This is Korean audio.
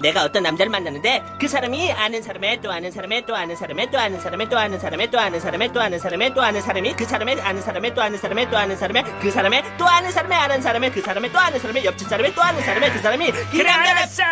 내가 어떤 남자를 만났는데 그 사람이 아는 사람의 또 아는 사람의 또 아는 사람의 또 아는 사람의 또 아는 사람의 또 아는 사람의 또 아는 사람의 또 아는 사람이 그 사람의 아는 사람의 또 아는 사람의 또 아는 사람의 그 사람의 또 아는 사람의 아는 사람의 그 사람의 또 아는 사람의 옆집 사람의 또 아는 사람의 그 사람이 그래 남자를 알았어